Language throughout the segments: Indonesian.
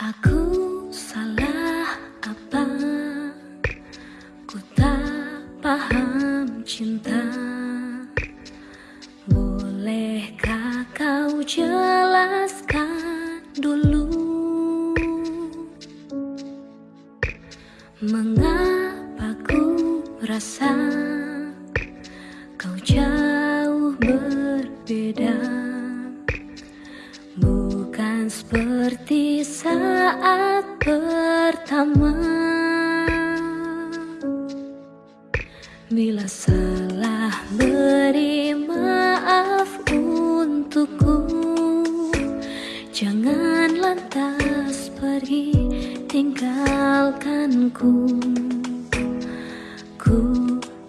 Aku salah apa? Ku tak paham cinta. Bolehkah kau jelaskan dulu mengapa ku rasa seperti saat pertama Bila salah beri maaf untukku Jangan lantas pergi tinggalkanku Ku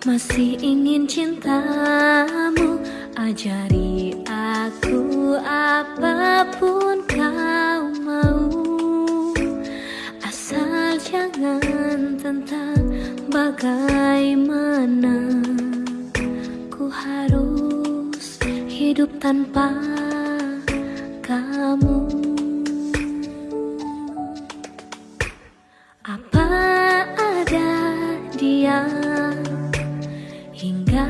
masih ingin cintamu Ajari aku apa pun bagaimana Ku harus hidup tanpa kamu? Apa ada dia hingga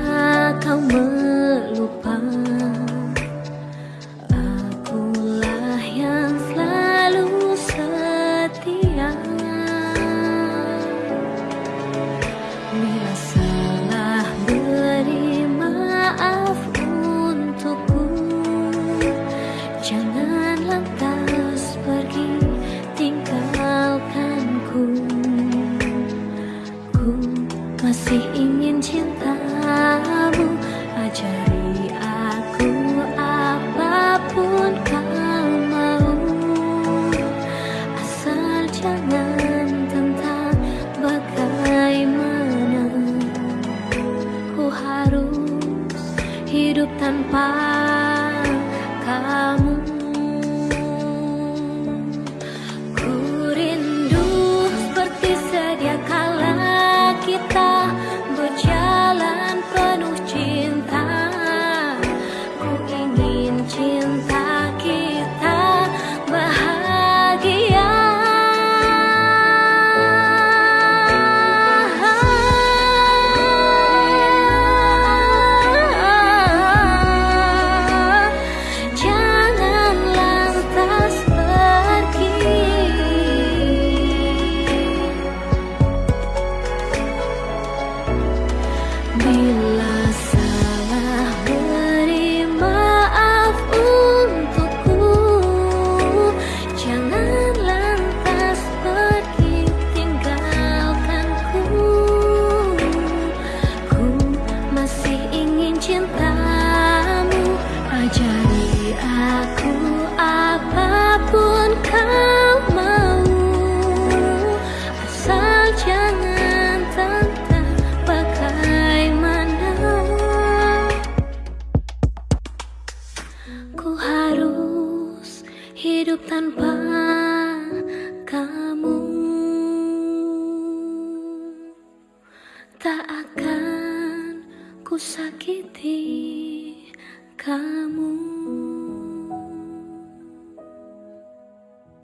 kau melupa masih ingin cintamu Ajari aku apa pun kau mau. Asal jangan tentang bagaimana Ku harus hidup tanpa kamu sakiti kamu.